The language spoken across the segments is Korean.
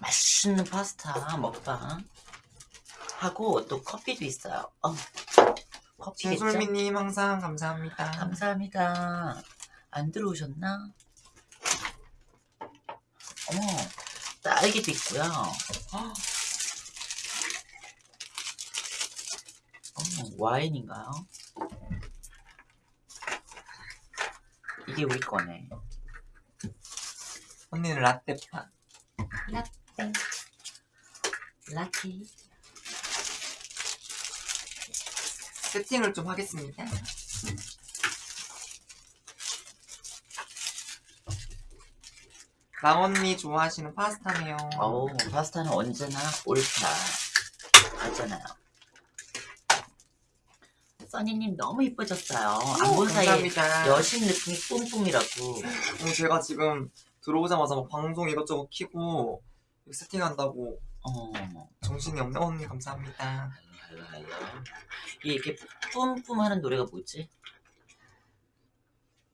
맛있는 파스타 먹방. 하고 또 커피도 있어요. 어. 커피겠죠? 진솔미님 항상 감사합니다. 감사합니다. 안 들어오셨나? 어머, 딸기도 있고요. 헉. 어머, 와인인가요? 이게 우리 거네. 언니는 라떼파. 라떼. 라떼. 세팅을 좀 하겠습니다. 랑언니 좋아하시는 파스타네요. 어우, 파스타는 언제나 옳다. 맞잖아요. 써니님 너무 이뻐졌어요. 안 본 사이에. 여신 느낌이 뿜뿜이라고. 어, 제가 지금 들어오자마자 막 방송 이것저것 키고 세팅한다고 어, 정신이 없네. 언니 감사합니다. 할로 할로 할로. 이게 이렇게 뿜뿜 하는 노래가 뭐지?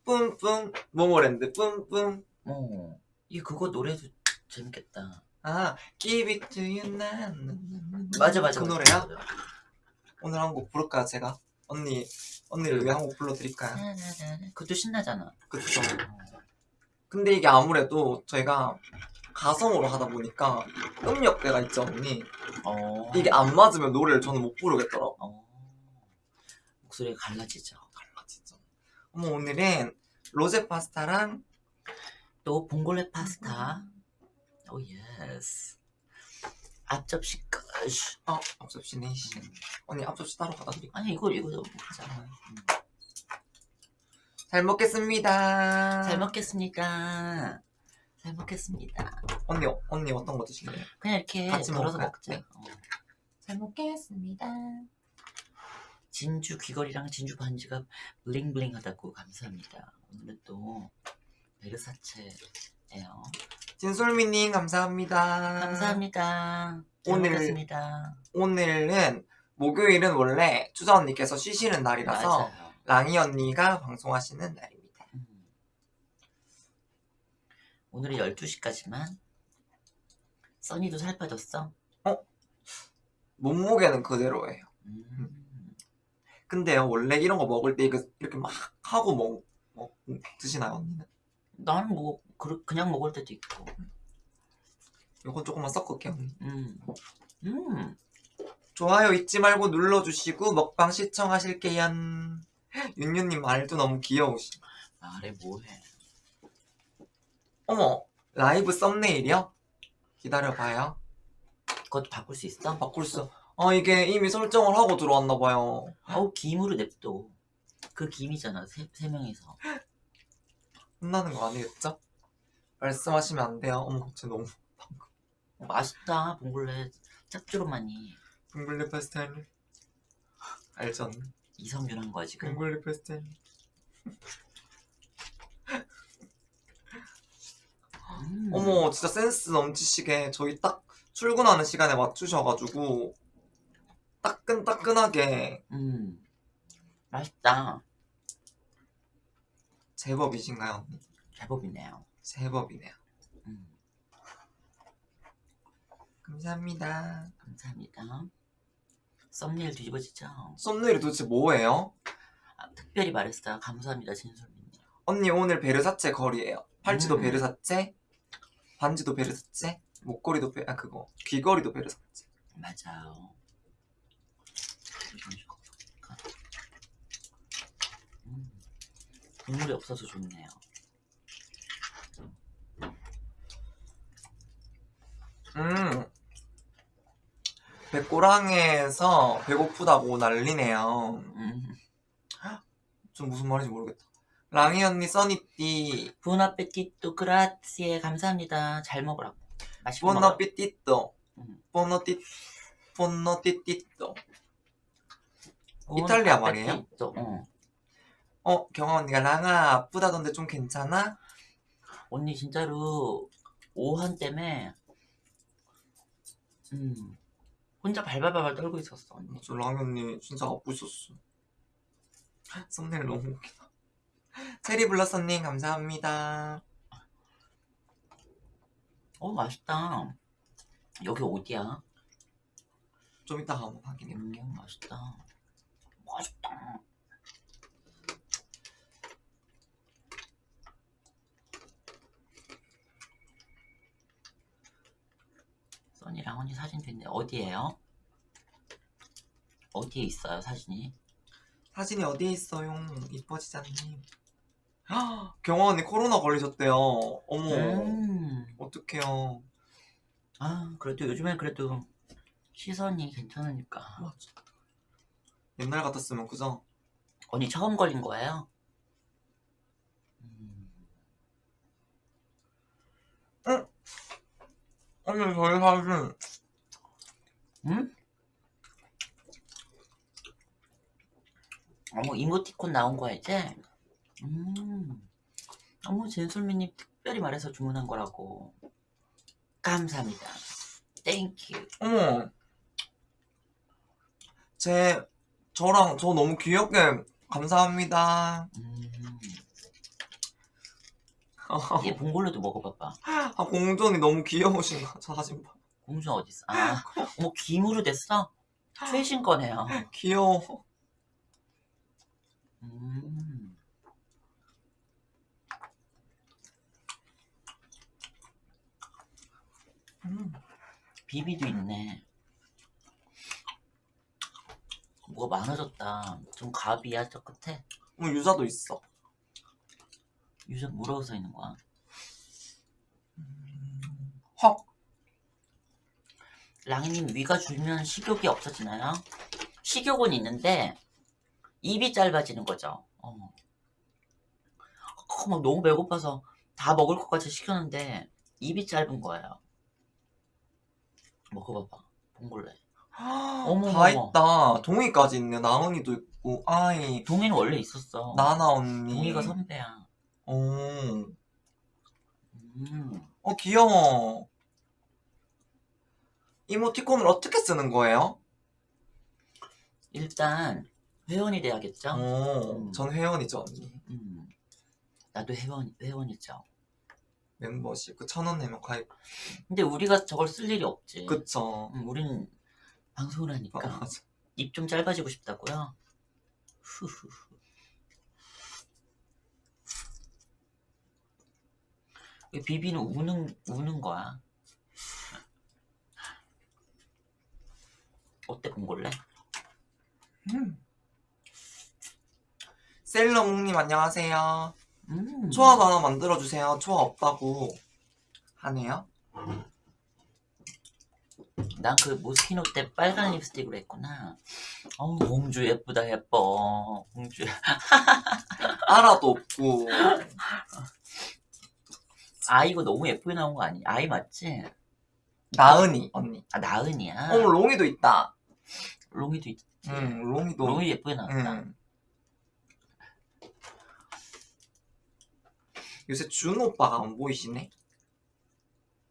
뿜뿜 모모랜드 뿜뿜 어, 이 그거 노래도 재밌겠다. 아 Give it to you now 맞아 맞아. 그 노래야? 맞아. 오늘 한 곡 부를까요 제가? 언니 언니를 위해 한 곡 불러드릴까요? 나나나나. 그것도 신나잖아. 그쵸 근데 이게 아무래도 저희가 가성으로 하다 보니까 음역대가 있죠 언니 어, 이게 안 맞으면 노래를 저는 못 부르겠더라고 어, 목소리가 갈라지죠. 진짜 어머 오늘은 로제 파스타랑 또 봉골레 파스타. oh yes. 앞접시 끝. 어 앞접시 네시 언니 앞접시 따로 갖다 드릴게요 아니 이거 이거 하잖아. 음. 잘 먹겠습니다 잘 먹겠습니다. 잘 먹겠습니다. 언니 언니 어떤 거 드실래요? 그냥 이렇게 같이 덜어서 먹을까요? 먹자. 네. 어. 잘 먹겠습니다 진주 귀걸이랑 진주 반지가 블링블링하다고 감사합니다. 오늘은 또 베르사체예요. 진솔미님 감사합니다 감사합니다. 잘 오늘- 먹겠습니다. 오늘은 목요일은 원래 추자 언니께서 쉬시는 날이라서 맞아요. 랑이 언니가 방송하시는 날입니다. 음. 오늘은 12시까지만. 써니도 살 빠졌어? 몸무게는 그대로예요. 음. 근데요 원래 이런 거 먹을 때 이거 이렇게 막 하고 먹, 먹 드시나요 언니는? 나는 뭐 그, 그냥 먹을 때도 있고. 이건 조금만 섞을게요. 음. 음. 좋아요 잊지 말고 눌러주시고 먹방 시청하실게요. 윤유님 말도 너무 귀여우시. 말해 뭐해. 어머 라이브 썸네일이요? 기다려봐요. 그것도 바꿀 수 있어? 바꿀 수. 아 이게 이미 설정을 하고 들어왔나 봐요. 어우 김으로 냅둬. 그 김이잖아 세, 세 명이서. 혼나는 거 아니겠죠? 말씀하시면 안 돼요. 어머 갑자기 너무 어, 맛있다 봉골레 짭조름하니 둥글리 페스텔 알죠? 언니? 이성균 한 거야 지금. 둥글리 페스텔 음. 어머 진짜 센스 넘치시게 저희 딱 출근하는 시간에 맞추셔가지고 따끈따끈하게 음. 맛있다. 제법이신가요 언니? 제법이네요. 제법이네요 음. 감사합니다 감사합니다. 썸네일 뒤집어지죠? 썸네일이 도대체 뭐예요? 아, 특별히 말했어요. 감사합니다 진솔님. 언니 오늘 베르사체 거리예요 팔찌도 음. 베르사체 반지도 베르사체 목걸이도 베.. 아 그거 귀걸이도 베르사체 맞아요. 이런 식으로 볼까? 음. 국물이 없어서 좋네요. 음 백고랑에서 배고프다고 난리네요 음. 좀 무슨 말인지 모르겠다 랑이 언니 써니띠 부은 아페티또 그라치에 감사합니다. 잘 먹으라고. 맛있게. 보너피띠또 음. 보너띠띠또 부은 이탈리아 말이에요? 어. 어 경아 언니가 랑아 아프다던데 좀 괜찮아? 언니 진짜로 오한 때문에 음 혼자 발발발발 떨고 있었어 언니. 저 랑이 언니 진짜 아프셨어 썸네일 너무 웃기다 체리블러썸님 감사합니다 어 맛있다. 여기 어디야? 좀 이따가 한번 확인해 볼게요. 음, 맛있다. 맛있다. 써니랑 언니 사진도 있는데 어디에요? 어디에 있어요 사진이? 사진이 어디에 있어요? 이뻐지자님. 경화 언니 코로나 걸리셨대요. 어머, 음. 어떡해요. 아 그래도 요즘엔 그래도 시선이 괜찮으니까 맞아. 옛날 같았으면 그죠? 언니 처음 걸린 거예요? 음. 언니 저희 사진 응? 어머 이모티콘 나온 거야 이제? 음. 어머 진솔미님 특별히 말해서 주문한 거라고 감사합니다 thank you 어머. 제 저랑 저 너무 귀엽게 감사합니다. 음. 얘 봉골레도 먹어봐봐 아 공전이 너무 귀여우신 거. 저 사진 봐. 공주 어딨어? 아 어머 김으로 됐어? 최신 거네요 귀여워. 음. 음. 비비도 있네. 뭐가 많아졌다. 좀 갑이야, 저 끝에. 어, 유자도 있어. 유전 뭐라고 써 있는 거야? 헉. 랑이님 위가 줄면 식욕이 없어지나요? 식욕은 있는데 입이 짧아지는 거죠. 어. 어, 막 너무 배고파서 다 먹을 것까지 시켰는데 입이 짧은 거예요. 먹어봐봐. 봉골레. 어머, 다. 있다. 동이까지 있네. 나은이도 있고, 아이, 동이는 원래 있었어. 나나 언니. 동이가 선배야. 오. 음. 어, 귀여워. 이모티콘을 어떻게 쓰는 거예요? 일단 회원이 돼야겠죠? 오, 음. 전 회원이죠, 언니. 음. 나도 회원 회원이죠. 멤버십. 그 천 원 내면 가입. 근데 우리가 저걸 쓸 일이 없지. 그쵸. 음, 우린 방송을 아, 하니까 맞아. 입 좀 짧아지고 싶다고요. 후후후. 이 비비는 우는 우는 거야. 어때 봉골레? 음. 셀러몽님 안녕하세요. 음. 초아도 하나 만들어주세요. 초아 없다고 하네요. 난 그 모스키노 때 빨간 립스틱으로 했구나. 어우 공주 예쁘다 예뻐. 공주. 알아도 없고. 아 이거 너무 예쁘게 나온 거 아니? 아이 맞지? 나은이 언니. 아 나은이야. 어, 롱이도 있다. 롱이도 있지. 응, 롱이도. 롱이 예쁘게 나왔다. 응. 요새 준 오빠가 안 보이시네?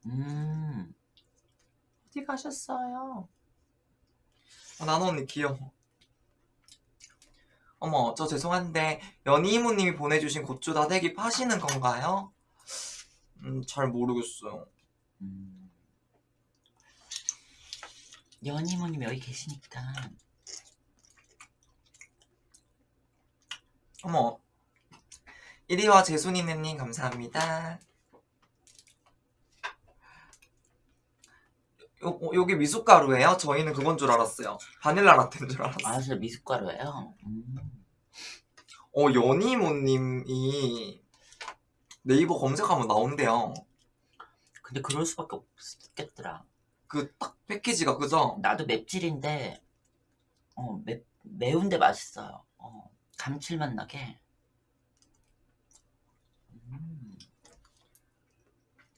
음. 어디 가셨어요? 어, 나는 언니 귀여워. 어머, 저 죄송한데 연희 이모님이 보내주신 고추 다대기 파시는 건가요? 음, 잘 모르겠어요. 음. 연희모님 여기 계시니까 어머, 이리와 재순이네님 감사합니다. 요, 어, 요게 미숫가루예요? 저희는 그건 줄 알았어요. 바닐라 라떼인 줄 알았어요. 아, 저 미숫가루예요. 음. 어, 연희모님이 네이버 검색하면 나온대요. 근데 그럴 수밖에 없겠더라. 그 딱 패키지가 그죠? 나도 맵찔인데 어, 매, 매운데 맛있어요. 어, 감칠맛 나게.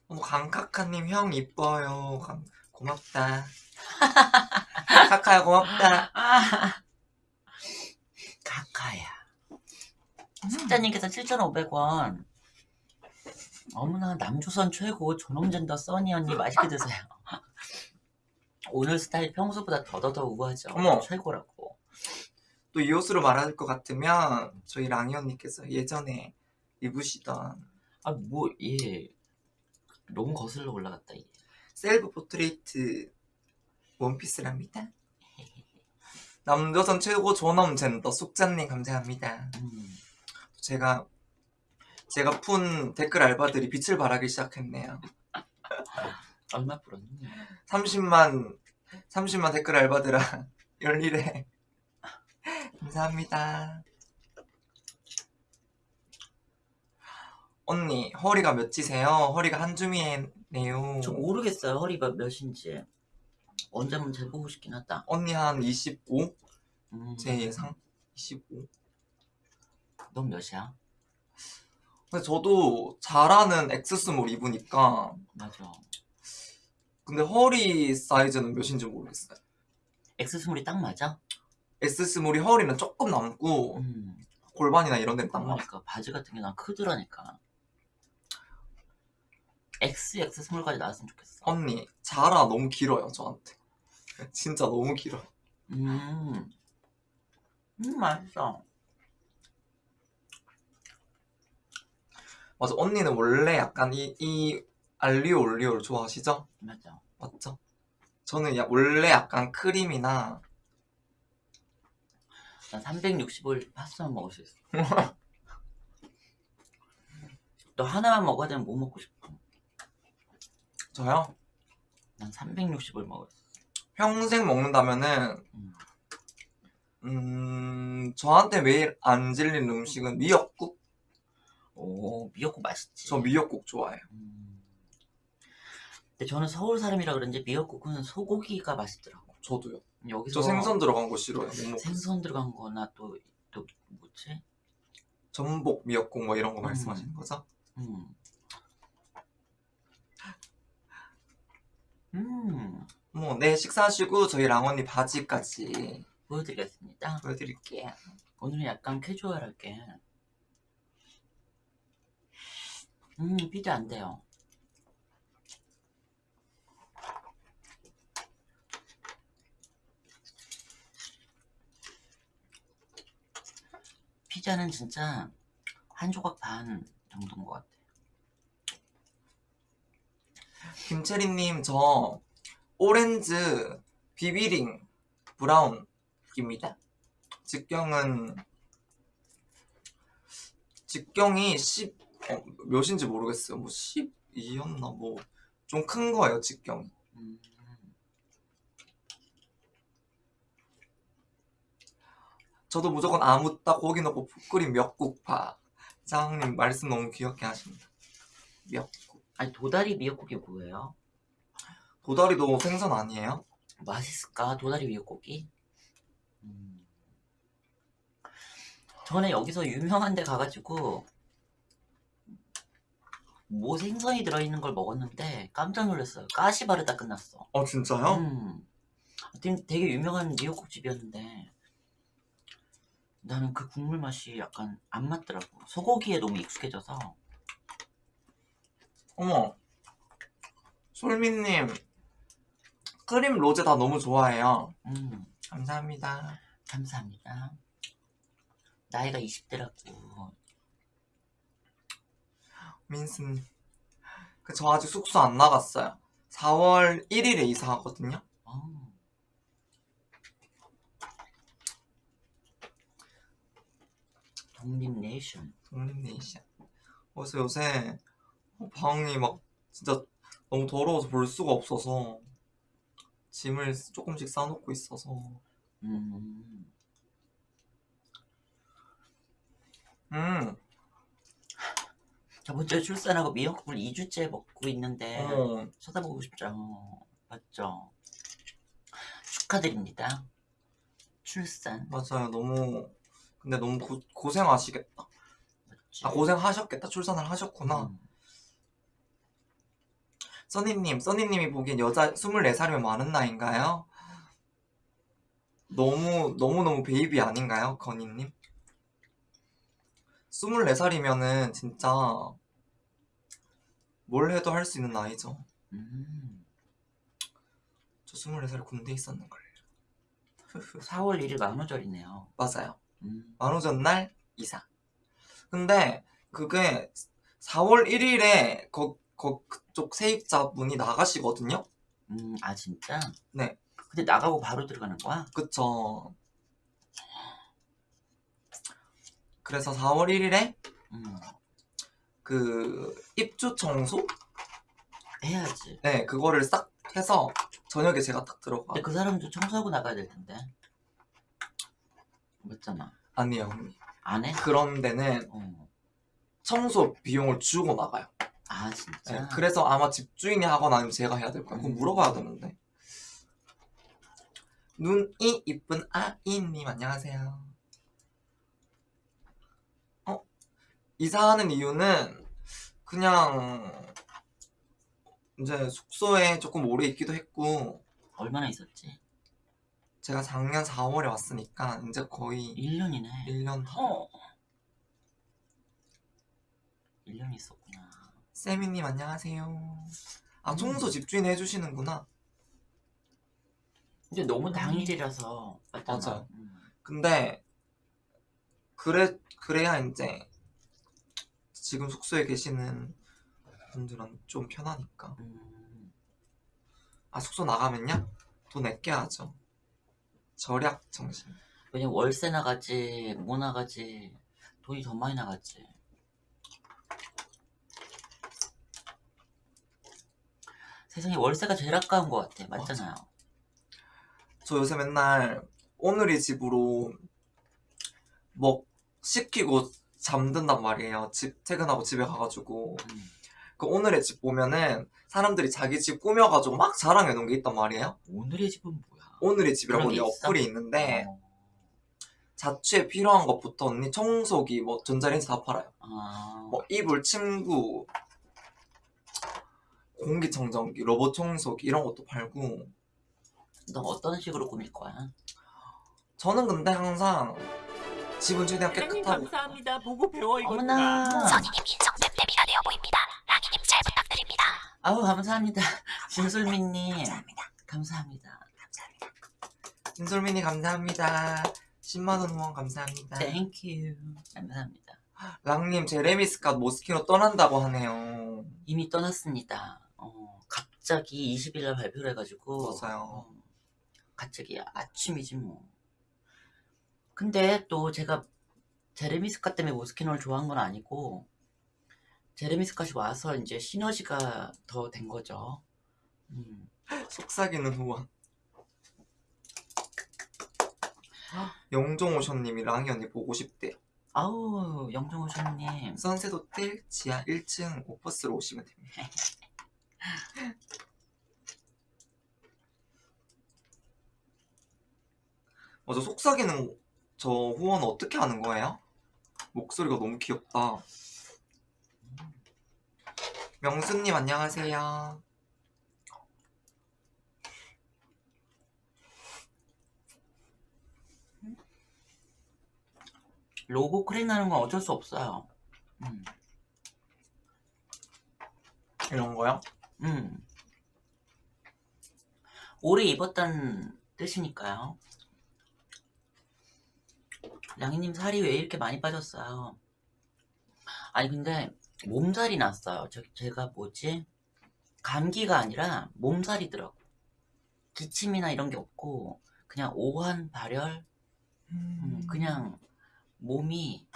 어머 강카카님 형 이뻐요. 감- 고맙다. 카카야 고맙다. 아, 카카야. 숙자님께서 7,500원. 어머나 남조선 최고 존엄젠더 써니 언니 맛있게 드세요. 오늘 스타일 평소보다 더더더 우아하죠. 어머. 최고라고. 또 이 옷으로 말할 것 같으면 저희 랑이 언니께서 예전에 입으시던 아뭐 예. 너무 거슬러 올라갔다 이게. Self-Portrait 원피스랍니다. 남조선 최고 존엄 젠더 숙자님 감사합니다. 음. 제가 제가 푼 댓글 알바들이 빛을 발하기 시작했네요. 얼마 풀었니? 30만 30만 댓글 알바들아 열일해. 감사합니다. 언니 허리가 몇 인치세요? 허리가 한 줌이네요. 저 모르겠어요 허리가 몇인지. 언제 한번 재보고 싶긴 하다. 언니 한 25? 음. 제 예상 25. 넌 몇이야? 근데 저도 자라는 X small 입으니까 맞아. 근데 허리 사이즈는 몇인지 모르겠어요. X small이 딱 맞아? S스몰이 허리는 조금 남고 음. 골반이나 이런 데는 딱 맞아. 그러니까 바지 같은 게 난 크더라니까. X, X 스몰까지 나왔으면 좋겠어. 언니 자라 너무 길어요 저한테. 진짜 너무 길어. 음. 음, 맛있어. 맞아 언니는 원래 약간 이, 이 알리오 올리오를 좋아하시죠? 맞아. 맞죠? 저는 야, 원래 약간 크림이나 난 365일 파스타만 먹을 수 있어. 너 하나만 먹어야 되면 뭐 먹고 싶어? 저요 난 360을 먹을 수 있어. 평생 먹는다면은 음. 음 저한테 매일 안 질리는 음식은 미역국. 오, 미역국 맛있지. 저 미역국 좋아해요. 음. 근데 저는 서울 사람이라 그런지 미역국은 소고기가 맛있더라고. 저도요. 여기서 저 생선 들어간 거 싫어요. 못 먹. 생선 들어간 거나 또, 또 뭐지? 전복 미역국 뭐 이런 거 음. 말씀하시는 거죠? 음. 음. 뭐, 네, 식사하시고 저희 랑언니 바지까지 보여드리겠습니다. 보여드릴게요. 오늘은 약간 캐주얼하게. 음, 피자 안 돼요. 피자는 진짜 한 조각 반 정도인 것 같아. 김채리님, 저 오렌지 비비링 브라운입니다. 직경은 직경이 10 어, 몇인지 모르겠어요. 뭐 12였나 뭐 좀 큰 거예요, 직경이. 음, 저도 무조건 아무따 고기 넣고 푹 끓인 미역국파. 사장님 말씀 너무 귀엽게 하십니다. 미역국. 아니 도다리 미역국이 뭐예요? 도다리도 생선 아니에요? 맛있을까? 도다리 미역국이? 음. 전에 여기서 유명한 데 가가지고 뭐 생선이 들어있는 걸 먹었는데 깜짝 놀랐어요. 가시 바르다 끝났어. 어 진짜요? 음. 되게 유명한 미역국 집이었는데 나는 그 국물 맛이 약간 안 맞더라고. 소고기에 너무 익숙해져서 어머 솔미님 크림 로제 다 너무 좋아해요. 음, 감사합니다. 감사합니다. 나이가 20대라고 민스님 그 저 아직 숙소 안 나갔어요. 4월 1일에 이사하거든요. 어. 독립네이션 독립네이션. 그래서 요새 어, 방이 막 진짜 너무 더러워서 볼 수가 없어서 짐을 조금씩 싸놓고 있어서. 음, 음 저번 주에 출산하고 미역국을 2주째 먹고 있는데 어, 쳐다보고 싶죠. 맞죠? 축하드립니다. 출산. 맞아요. 너무 근데 너무 고, 고생하시겠다 맞지. 아 고생하셨겠다. 출산을 하셨구나. 음, 써니님 써니님이 보기엔 여자 24살이면 많은 나이인가요? 너무 너무너무 베이비 아닌가요 건희님? 24살이면은 진짜 뭘 해도 할 수 있는 나이죠 음. 저 24살에 군대 있었는걸요 4월 1일 만우절이네요 맞아요 음, 만우절 날 이사 근데 그게 4월 1일에 거, 거 그쪽 세입자분이 나가시거든요. 음, 아 진짜? 네. 근데 나가고 바로 들어가는 거야? 그쵸. 그래서 4월 1일에 음, 그 입주 청소? 해야지. 네, 그거를 싹 해서 저녁에 제가 딱 들어가. 근데 그 사람도 청소하고 나가야 될 텐데. 맞잖아. 아니에요, 언니. 안 해? 그런 데는 어. 청소 비용을 주고 나가요. 아 네, 진짜? 그래서 아마 집주인이 하거나 아니면 제가 해야 될 거예요. 그건 음. 물어봐야 되는데. 눈이 이쁜 아이님 안녕하세요. 어? 이사하는 이유는 그냥 이제 숙소에 조금 오래 있기도 했고 얼마나 있었지? 제가 작년 4월에 왔으니까 이제 거의 1년이네. 1년 다. 어. 1년 있었구나. 세미님 안녕하세요. 아 음. 청소 집주인 해주시는구나. 근데 너무 당일이라서 맞잖아. 맞아요. 음. 근데 그래 그래야 이제 지금 숙소에 계시는 분들은 좀 편하니까. 음. 아 숙소 나가면요? 돈 아껴야죠. 절약 정신. 왜냐면 월세 나가지, 뭐 나가지, 돈이 더 많이 나가지. 세상에 월세가 제일 아까운 것 같아. 맞잖아요. 저 요새 맨날 오늘의 집으로 뭐 시키고 잠든단 말이에요. 집 퇴근하고 집에 가가지고 음. 그 오늘의 집 보면은 사람들이 자기 집 꾸며가지고 막 자랑해 놓은 게 있단 말이에요. 오늘의 집은 뭐야? 오늘의 집이라고 있어? 어플이 있는데 어. 자취에 필요한 것부터 언니 청소기 뭐 전자레인지 다 팔아요. 아, 뭐 이불, 침구, 공기청정기, 로봇 청소기 이런 것도 팔고 너 어떤 식으로 꾸밀 거야? 저는 근데 항상 집은 최대한 깨끗하고 감사합니다. 보고 배워 이거. 어머나. 선생님 인성 됨됨이가 되어 보입니다. 랑이님 잘 부탁드립니다. 아우 감사합니다. 진솔미님. 감사합니다. 감사합니다. 김솔민이 감사합니다. 10만원 후원 감사합니다. thank you. 감사합니다. 랑님 제레미스캇 모스키노 떠난다고 하네요. 이미 떠났습니다. 어, 갑자기 20일 날 발표를 해가지고 맞아요. 어, 갑자기 아침이지 뭐. 근데 또 제가 제레미 스카 때문에 모스키노를 좋아한 건 아니고 제레미 스카이 와서 이제 시너지가 더 된 거죠. 음. 속삭이는 후원. 영종오션님이 랑이 언니 보고 싶대요. 아우 영종호쇼님 선셋 호텔 지하 1층 오퍼스로 오시면 됩니다. 맞아 속삭이는 저 후원 어떻게 하는 거예요? 목소리가 너무 귀엽다. 명수님 안녕하세요. 로고 crack 나는 건 어쩔 수 없어요. 음. 이런 거요? 음. 오래 입었다는 뜻이니까요. 양이님 살이 왜 이렇게 많이 빠졌어요? 아니 근데 몸살이 났어요. 저, 제가 뭐지? 감기가 아니라 몸살이더라고. 기침이나 이런 게 없고 그냥 오한 발열, 음, 그냥 몸이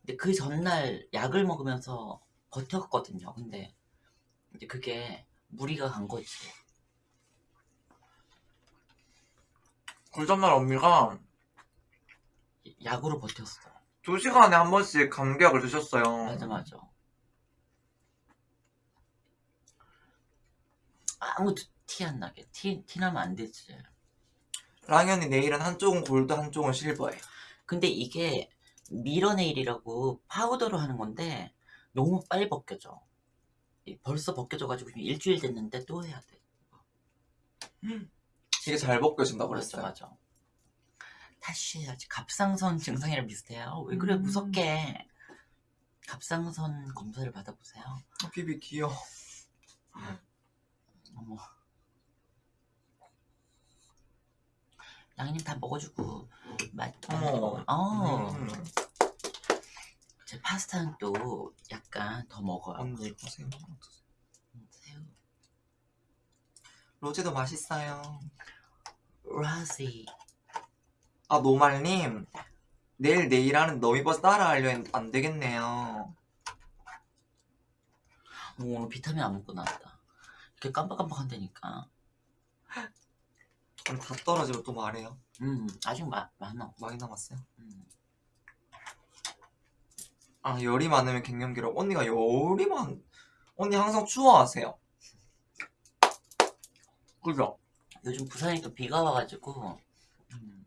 근데 그 전날 약을 먹으면서 버텼거든요. 근데 이제 그게 무리가 간 거지. 그 전날 언니가 약으로 버텼어. 두 시간에 한 번씩 감기약을 드셨어요. 맞아 맞아. 아무도 티 안 나게 티, 티 나면 안 되지. 랑현이 내일은 한쪽은 골드 한쪽은 실버예요. 근데 이게 미러네일이라고 파우더로 하는 건데 너무 빨리 벗겨져. 이- 벌써 벗겨져가지고 지금 일주일 됐는데 또 해야 돼. 되게 잘 벗겨진다고 맞아 그랬어요. 맞아. 다시 해야지. 갑상선 증상이랑 비슷해요. 왜 그래 음. 무섭게. 갑상선 검사를 받아보세요. 어, 비비 귀여워. 어머. 양님 다 먹어주고 맛. 어머. 어. 음. 제 파스타는 또 약 맛있으니까 더 먹어요. 언니 이거 새우 새우. 로제도 맛있어요. 라시. 아 노말님 내일 내일 하는 너미버스 따라하려 했는데 안 되겠네요. 오, 오늘 비타민 안 먹고 나왔다. 이렇게 깜빡깜빡한다니까. 그럼 다 떨어지면 또 말해요. 음, 아직 마, 많아. 많이 남았어요. 음. 아 열이 많으면 갱년기라고 언니가 열이 많 언니 항상 추워하세요. 그죠? 요즘 부산에 또 비가 와가지고. 음,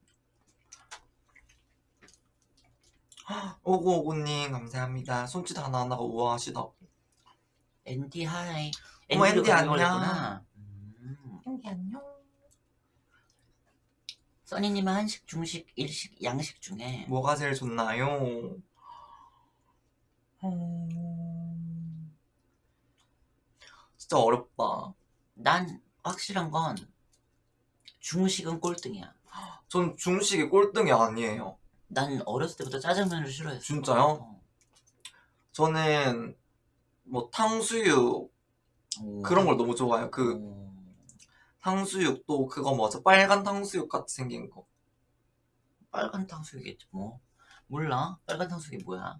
오구오구님 감사합니다. 손짓 하나하나가 우아하시다고. 앤디 hi. 어머, 앤디 안녕. 음. 앤디 안녕. 써니님은 한식, 중식, 일식, 양식 중에 뭐가 제일 좋나요? 음... 진짜 어렵다. 난 확실한 건 중식은 꼴등이야. 전 중식이 꼴등이 아니에요. 난 어렸을 때부터 짜장면을 싫어했어. 진짜요? 어. 저는 뭐 탕수육 오. 그런 걸 너무 좋아해요. 그 오. 탕수육 또 그거 뭐죠? 빨간 탕수육 같이 생긴 거. 빨간 탕수육이겠지 뭐. 몰라? 빨간 탕수육이 뭐야?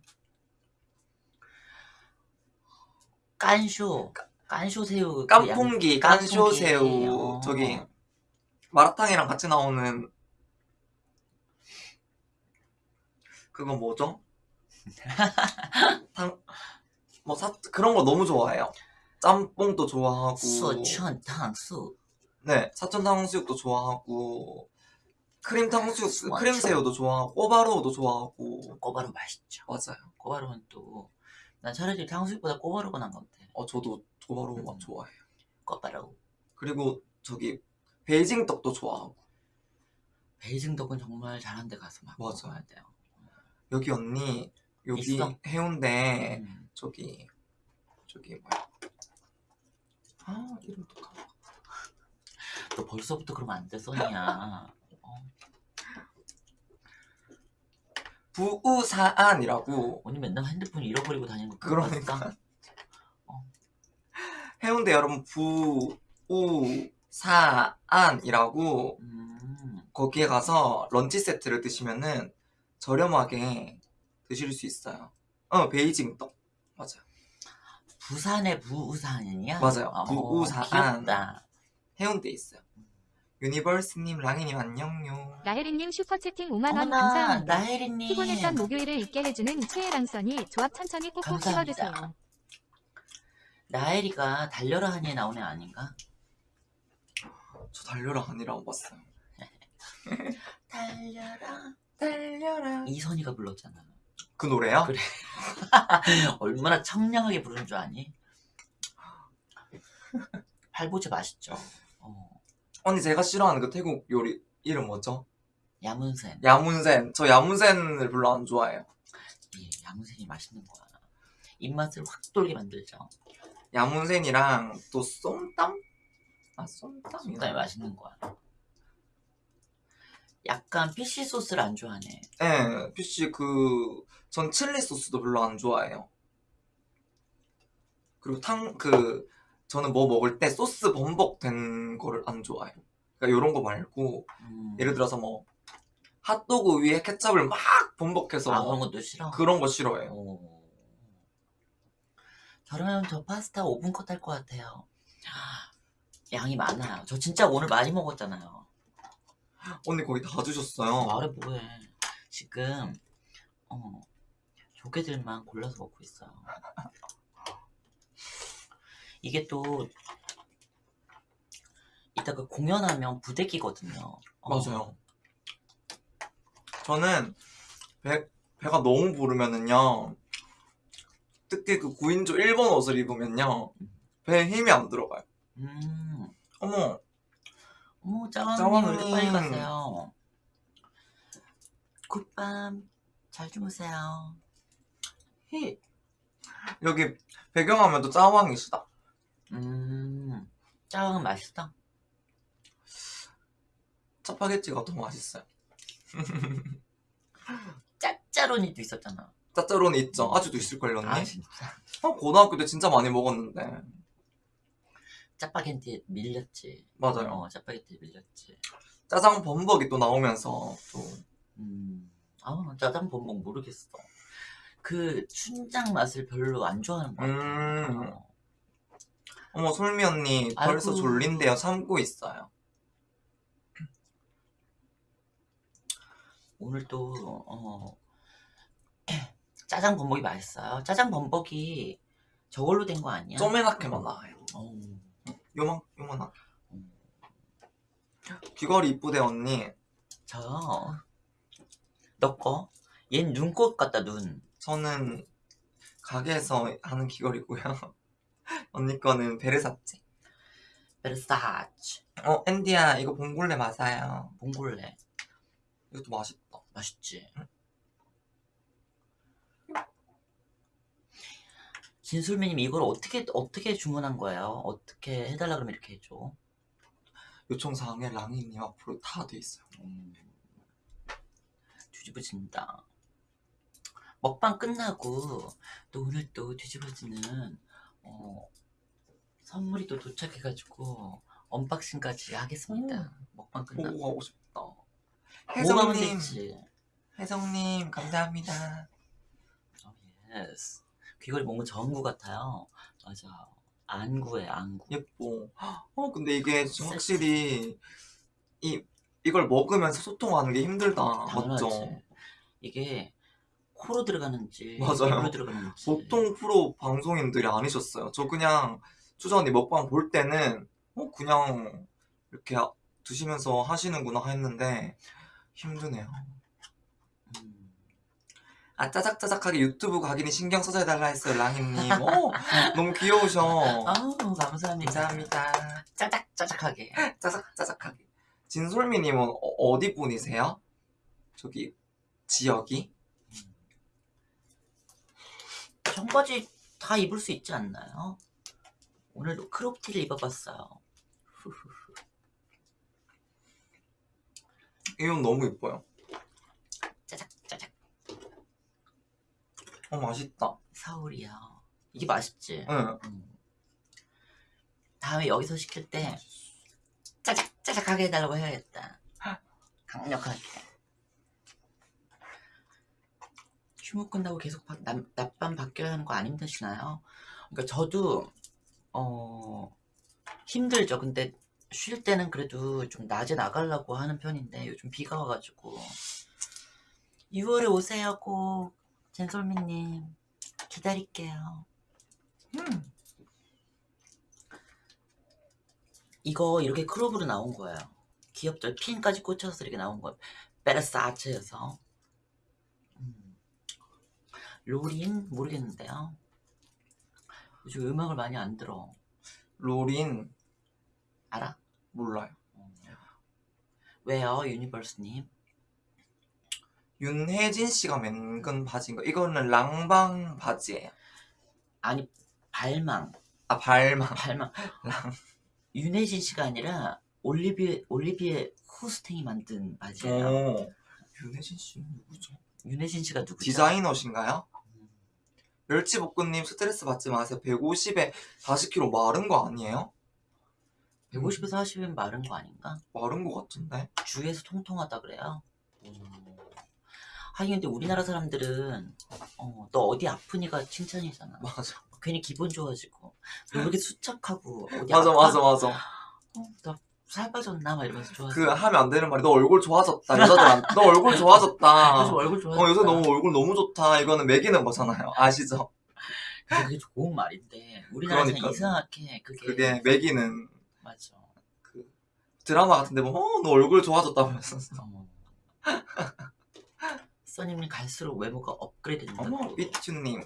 깐쇼. 깐쇼 새우. 그 깐풍기, 양- 깐쇼 깐풍기. 새우 어. 저기 마라탕이랑 같이 나오는 그거 뭐죠? 탕, 뭐 사, 그런 거 너무 좋아해요. 짬뽕도 좋아하고, 수천 탕수. 네 사천 탕수육도 좋아하고, 크림 탕수육, 수완 크림 새우도 좋아하고, 꼬바로우도 좋아하고, 꼬바로 맛있죠. 맞아요. 꼬바로우는 또. 난 차라리 탕수육보다 꼬바로우가 나은 것 같아. 어 저도 꼬바로우 맛 음. 좋아해요. 꼬바로우. 그리고 저기 베이징 떡도 좋아하고, 베이징 덕은 정말 잘한 데 가서 막 맞아. 먹어야 돼요. 여기 언니 여기 있어? 해운대 음. 저기 저기 뭐야? 아 이름도 까먹어. 너 벌써부터 그러면 안 돼, 써니야. 어, 부우사안이라고 언니 맨날 핸드폰 잃어버리고 다니는 거 그러니까. 봤어? 해운대 여러분 부우사안이라고 음, 거기에 가서 런치 세트를 드시면은 저렴하게 드실 수 있어요. 어 베이징 duck 맞아요. 부산의 부우산이야? 맞아요. 어. 귀엽다. 해운대 에 있어요. 유니버스님 랑이님 안녕요. 나혜리님 슈퍼채팅 5만원 어머나, 감사합니다. 나혜리님. 피곤했던 목요일을 잊게 해주는 최애랑선이 조합 천천히 꼭꼭 감사합니다. 씹어드세요. 나혜리가 달려라 하니에 나오는 애 아닌가? 저 달려라 아니라고 봤어요. 달려라. 달려라. 이선희가 불렀잖아. 그 노래요? 그래. 얼마나 청량하게 부르는 줄 아니? 팔보채 맛있죠. 어, 언니 제가 싫어하는 그 태국 요리 이름 뭐죠? 야문센. 야문센. 저 야문센을 별로 안 좋아해요. 예, 야문센이 맛있는 거야. 입맛을 확 돌게 만들죠. 야문센이랑 또 쏨땀? 아 쏨땀이 솜땀이 맛있는 거야. 약간 피쉬 소스를 안 좋아하네. 네, 피쉬 그, 전 칠리 소스도 별로 안 좋아해요. 그리고 탕, 그, 저는 뭐 먹을 때 소스 범벅된 거를 안 좋아해요. 그러니까 이런 거 말고, 음. 예를 들어서 뭐, 핫도그 위에 케찹을 막 범벅해서 아 그런 것도 싫어. 그런 거 싫어해요. 오. 저러면 저 파스타 5분 컷 할 것 같아요. 양이 많아요. 저 진짜 오늘 많이 먹었잖아요. 언니 거기 다 주셨어요. 말해 뭐해. 지금 어, 조개들만 골라서 먹고 있어요. 이게 또 이따 그 공연하면 부대끼거든요. 어, 맞아요. 저는 배, 배가 너무 부르면은요, 특히 그 9인조 일본 옷을 입으면요, 배에 힘이 안 들어가요. 음, 어머, 어머 짜왕님. 왜 빨리 갔어요? 굿밤 잘 주무세요. 히. 여기 배경화면도 짜왕이시다. 음, 짜왕은 맛있어? 짜파게티가 더 맛있어요. 짜짜로니도 있었잖아. 짜짜로니 있죠? 아직도 있을걸요 언니? 아 진짜 어, 고등학교 때 진짜 많이 먹었는데 짜파게티에 밀렸지. 맞아요 어 짜파게티에 밀렸지. 짜장 범벅이 또 나오면서 또 음, 아 짜장 범벅 모르겠어. 그 춘장 맛을 별로 안 좋아하는 것 같아. 음. 어. 어머 솔미 언니 벌써 아이고. 졸린데요 참고 있어요 오늘 또 어, 짜장 범벅이 맛있어요. 짜장 범벅이 저걸로 된 거 아니야? 쪼매나게만 나와요 어, 요만 음. 귀걸이 이쁘대 언니 저, 너 거? 얜 눈꽃 같다, 눈. 저는 가게에서 하는 귀걸이고요 언니 거는 베르사치 베르사치. 어 앤디야 이거 봉골레 맞아요 봉골레. 이것도 맛있다 맛있지? 진술미님 이걸 어떻게 어떻게 주문한 거예요? 어떻게 해달라 그러면 이렇게 해줘? 요청사항에 랑이님 앞으로 다 돼 있어요 음, 뒤집어진다. 먹방 끝나고 또 오늘 또 뒤집어지는 어, 선물이 또 도착해가지고 unboxing까지 하겠습니다. 먹방 끝나고. 보고 가고 싶다 뭐 하면 혜성님? 혜성님 감사합니다 어, yes. 귀걸이 뭔가 전구 같아요. 맞아. 안구에 안구. 예뻐. 어, 근데 이게 확실히 이 이걸 먹으면서 소통하는 게 힘들다. 당연하지. 맞죠? 이게 코로 들어가는지 맞아요. 들어가는지 보통 프로 방송인들이 아니셨어요. 저 그냥 추자 언니 먹방 볼 때는 어 그냥 이렇게 드시면서 하시는구나 했는데 힘드네요. 음, 아 짜작짜작하게 유튜브 각인이 신경 써서 해달라 했어요 랑이님. 어 너무 귀여우셔. 아우 감사합니다. 감사합니다. 짜작짜작하게. 짜작짜작하게. 진솔미님은 어, 어디 분이세요? 저기 지역이? 청바지 다 입을 수 있지 않나요? 오늘도 크롭티를 입어봤어요. 이건 너무 예뻐요. 짜작 짜작 어 맛있다. 서울이요. 이게 맛있지? 응. 음. 다음에 여기서 시킬 때 짜작 짜작하게 해달라고 해야겠다. 강력하게. 휴무 끝나고 계속 바- 낮- 낮밤 바뀌어야 하는 거 안 힘드시나요? 그러니까 저도 어 힘들죠. 근데 쉴 때는 그래도 좀 낮에 나가려고 하는 편인데 요즘 비가 와가지고 6월에 오세요 꼭 젠솔미님 기다릴게요. 음. 이거 이렇게 크롭으로 나온 거예요. 귀엽죠? 핀까지 꽂혀서 이렇게 나온 거예요. 베르사체여서. 음. 로린 모르겠는데요. 요즘 음악을 많이 안 들어. 로린 알아? 몰라요. 어. 왜요, 유니버스님? 윤혜진 씨가 맨근 바지인가? 이거는 랑방 바지예요. 아니 발망, 아 발망. 발망. 랑. 윤혜진 씨가 아니라 올리비에 올리비에 후스탱이 만든 바지예요. 오. 윤혜진 씨는 누구죠? 윤혜진 씨가 누구죠? 디자이너신가요? 음. 멸치볶음님 스트레스 받지 마세요. 150에 40kg 마른 거 아니에요? 150에서 40은 마른 거 아닌가? 마른 거 같은데? 주위에서 통통하다 그래요? 하긴 근데 우리나라 사람들은 어, 너 어디 아프니가 칭찬이잖아. 맞아. 괜히 기분 좋아지고 너왜 이렇게 수척하고 어디 맞아 아파? 맞아 맞아. 어, 나 살 빠졌나 막 이러면서 좋아서 그 하면 안 되는 말이 너 얼굴 좋아졌다. 여자들한테 너 얼굴 좋아졌다. 요즘 얼굴 좋아. 어 요새 너무 얼굴 너무 좋다. 이거는 매기는 거잖아요. 아시죠? 그게 좋은 말인데 우리나라에서 그러니까요. 이상하게 그게, 그게 매기는 맞아. 그 드라마 같은데 뭐어너 얼굴 좋아졌다면서. 어. 써님이 갈수록 외모가 업그레이드 된다고. 어머 위튜님.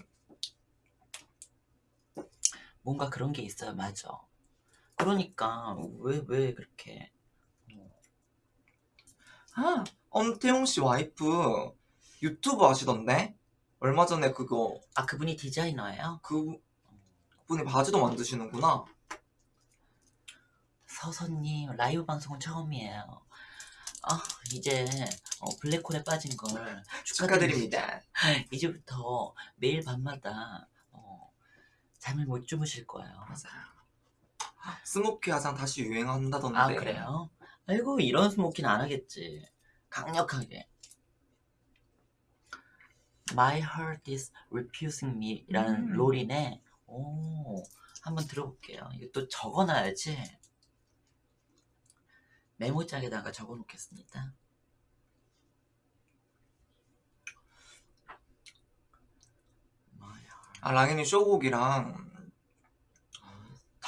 뭔가 그런 게 있어요. 맞아. 그러니까 왜 왜 그렇게 아 엄태용 씨 와이프 유튜브 하시던데? 얼마 전에 그거 아 그분이 디자이너예요? 그 분이 바지도 만드시는구나. 서선님 라이브 방송은 처음이에요. 아 이제 어, 블랙홀에 빠진 걸 축하드립니다. 이제부터 매일 밤마다 어, 잠을 못 주무실 거예요. 맞아요. 스모키 화장 다시 유행한다던데. 아 그래요? 아이고 이런 스모키는 안 하겠지. 강력하게. My heart is refusing me라는 음. 롤이네. 오, 한번 들어볼게요. 이거 또 적어놔야지. 메모장에다가 적어놓겠습니다. 아 랑이님 쇼곡이랑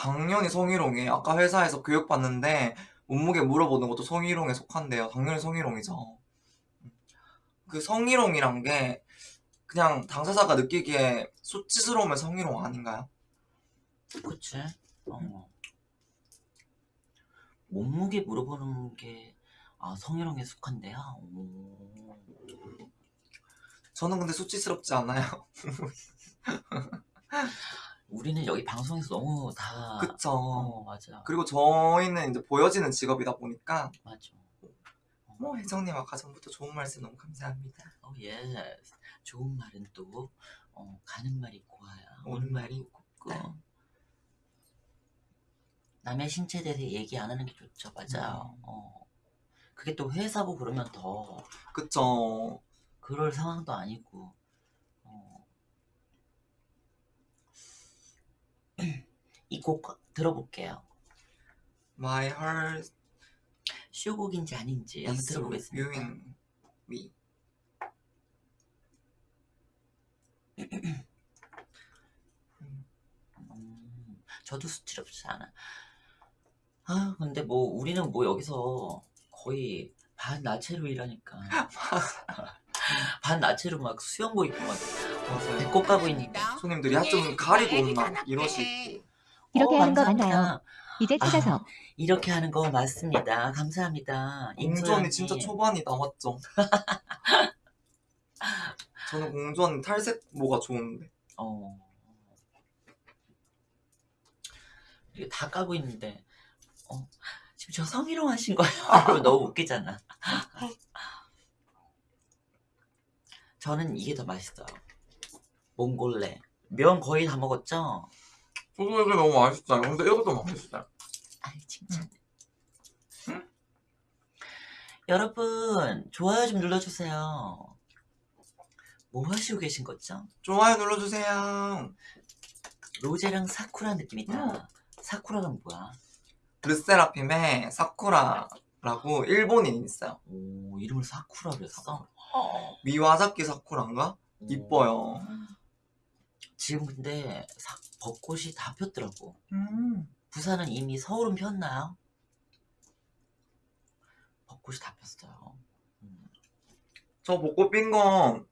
당연히 성희롱이 아까 회사에서 교육받는데 몸무게 물어보는 것도 성희롱에 속한대요. 당연히 성희롱이죠. 그 성희롱이란 게 그냥 당사자가 느끼기에 수치스러우면 성희롱 아닌가요? 그치? 어. 몸무게 물어보는 게 아, 성희롱에 속한데요? 오. 저는 근데 수치스럽지 않아요. 우리는 여기 방송에서 너무 다 그쵸. 어, 맞아. 그리고 저희는 이제 보여지는 직업이다 보니까 맞아. 뭐 혜정님 아까 전부터 좋은 말씀 너무 감사합니다. 어, 예. 좋은 말은 또 어, 가는 말이 고와야 오는 오는 말이 곱고 남의 신체에 대해서 얘기 안 하는 게 좋죠. 맞아요. 음. 어. 그게 또 회사고 그러면 더 그쵸. 그럴 상황도 아니고 이 곡 들어볼게요. My heart 쇼곡인지 아닌지 한번 is 들어보겠습니다. me. 음, 저도 수치롭지 않아. 아 근데 뭐 우리는 뭐 여기서 거의 반 나체로 일하니까 반 나체로 막 수영복 입고 막 맞아요. 배꼽 가고 있니까 손님들이 야좀 가리고 온나 이러시고 이렇게 어, 하는 거. 맞나요? 이제 아, 찾아서 이렇게 하는 거 맞습니다. 감사합니다. 공주 임소연님. 언니 진짜 초반이다 맞죠? 저는 공주 언니 탈색 뭐가 좋은데 어. 이게 다 까고 있는데, 어, 지금 저 성희롱 하신 거예요? 너무 웃기잖아. 저는 이게 더 맛있어요. 몽골레. 면 거의 다 먹었죠? 저도 이게 너무 맛있어요 근데 이것도 맛있어요 아이, 칭찬. 여러분, 좋아요 좀 눌러주세요. 뭐 하시고 계신 거죠? 좋아요 눌러주세요 로제랑 사쿠라 느낌이다. 음. 사쿠라는 뭐야? 르세라핌의 사쿠라라고 일본인 있어요 오, 이름을 사쿠라를 했어? 미와자키 사쿠라인가? 오. 이뻐요 지금 근데 사- 벚꽃이 다 폈더라고. 음. 부산은 이미 서울은 폈나요? 벚꽃이 다 폈어요. 음. 저 벚꽃 핀거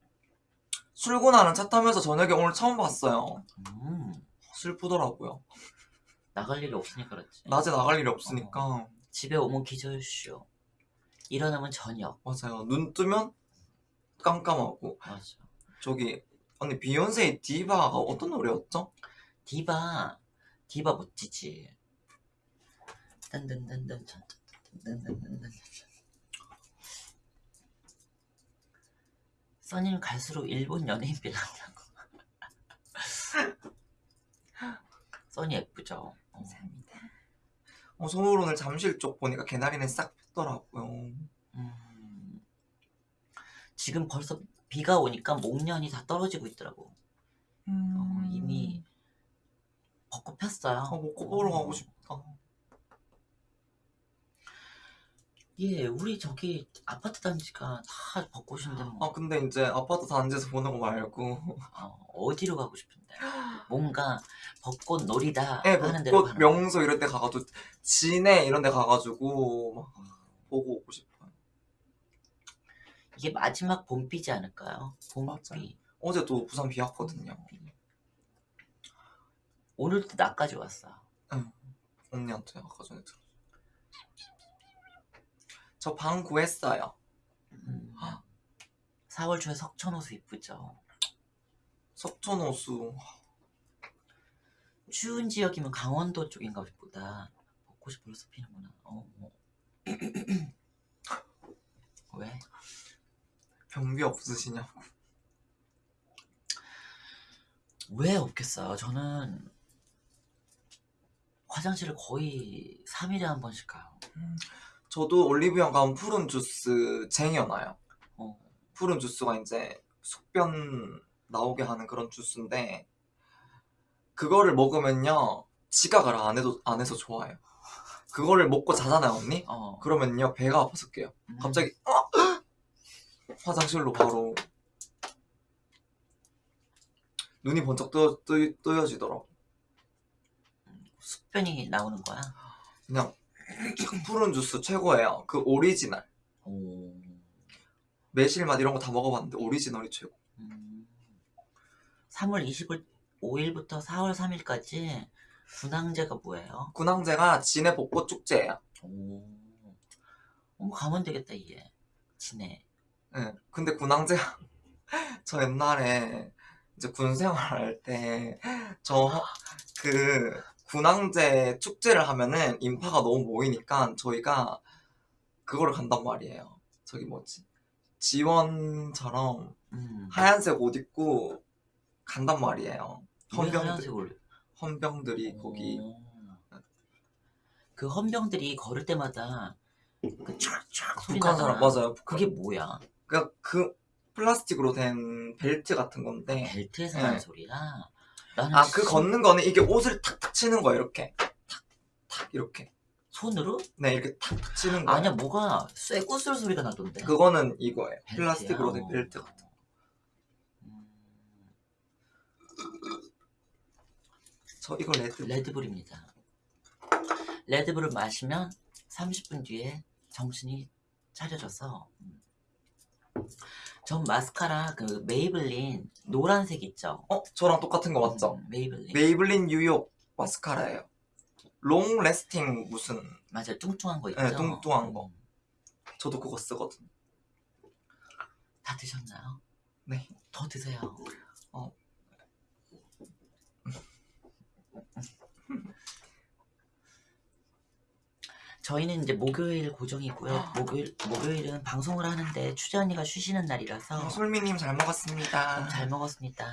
출근하는 차 타면서 저녁에 오늘 처음 봤어요 음, 슬프더라고요 나갈 일이 없으니까 그렇지. 낮에 나갈 일이 없으니까 집에 오면 기절쇼. 일어나면 저녁. 맞아요 눈 뜨면 깜깜하고 맞아. 저기 언니 비욘세의 디바가 어떤 노래였죠? 디바, 디바 멋지지. 딴딴딴딴 딴딴딴딴딴. 써니는 갈수록 일본 연예인비 나온다고. 써니 예쁘죠? 어. 어, 서울 오늘 잠실 쪽 보니까 개나리는 싹 폈더라고요 음. 지금 벌써 비가 오니까 목련이 다 떨어지고 있더라고. 어, 이미 벚꽃 폈어요. 아, 벚꽃 보러 가고 싶다. 예, 우리 저기 아파트 단지가 다 벚꽃인데 뭐. 아 근데 이제 아파트 단지에서 보는 거 말고. 어, 디로 가고 싶은데? 뭔가 벚꽃 놀이다 예, 하는 데로 벚꽃 가는 명소 이런 데 가가지고 진해 이런 데 가가지고 막 보고 오고 싶어요 이게 마지막 봄비지 않을까요? 봄비. 어제 또 부산 비 왔거든요 오늘도 나까지 왔어. 언니한테 아까 전에 들었어 저 방 구했어요 음. 4월 초에 석촌호수 이쁘죠. 석촌호수 추운 지역이면 강원도 쪽인가 보다 벚꽃이 벌써 피는구나. 어, 어. 변비 없으시냐고. 왜 없겠어요? 저는 화장실을 거의 3일에 한 번씩 가요. 저도 올리브영 가면 푸른 주스 쟁여놔요. 어, 푸른 주스가 이제 숙변 나오게 하는 그런 주스인데 그거를 먹으면요 지각을 안 해도 안 해서 좋아요. 그거를 먹고 자잖아요 언니. 어. 그러면요 배가 아파서 깨요. 음, 갑자기 어! 화장실로 바로 눈이 번쩍 뜨, 뜨, 뜨여지더라고. 숙변이 나오는 거야. 그냥 푸룬 주스 최고예요. 그 오리지널 오. 매실맛 이런 거 다 먹어봤는데 오리지널이 최고. 음. 3월 25일부터 4월 3일까지 군항제가 뭐예요? 군항제가 진해 벚꽃 축제예요. 오. 어, 가면 되겠다 이게. 지 네. 예. 근데 군항제 저 옛날에 이제 군 생활할 때 저 그 군항제 축제를 하면은 인파가 너무 모이니까 저희가 그거를 간단 말이에요. 저기 뭐지? 지원처럼 음. 하얀색 옷 입고 간단 말이에요. 왜 헌병들, 헌병들이 거기 오. 그 헌병들이 걸을 때마다 그 소리 북한. 사람 맞아요. 그게 뭐야? 그러니까 그 플라스틱으로 된 벨트 같은 건데 벨트에서 네. 나는 소리야. 나는 아그 진- 걷는 거는 이게 옷을 탁탁 치는 거예요 이렇게 탁탁 이렇게 손으로? 네 이렇게 탁탁 치는 거예요 아니야 뭐가 쇠구슬 소리가 나던데. 그거는 이거예요 벨트야? 플라스틱으로 된 어. 벨트 같은 거. 음, 저 이거 Red Red Bull입니다. 레드불을 마시면 30분 뒤에 정신이 차려져서 음. 전 마스카라 그 메이블린 노란색 있죠? 어? 저랑 똑같은 거 맞죠? 음, 메이블린 메이블린 뉴욕 마스카라예요 long lasting 무슨 맞아요 뚱뚱한 거 있죠? 네, 뚱뚱한 거. 음. 저도 그거 쓰거든 다 드셨나요? 네. 더 드세요. 어. 저희는 이제 목요일 고정이고요. 목요일 목요일은 방송을 하는데 추자 언니가 쉬시는 날이라서 솔미님 잘 먹었습니다 너무 잘 먹었습니다.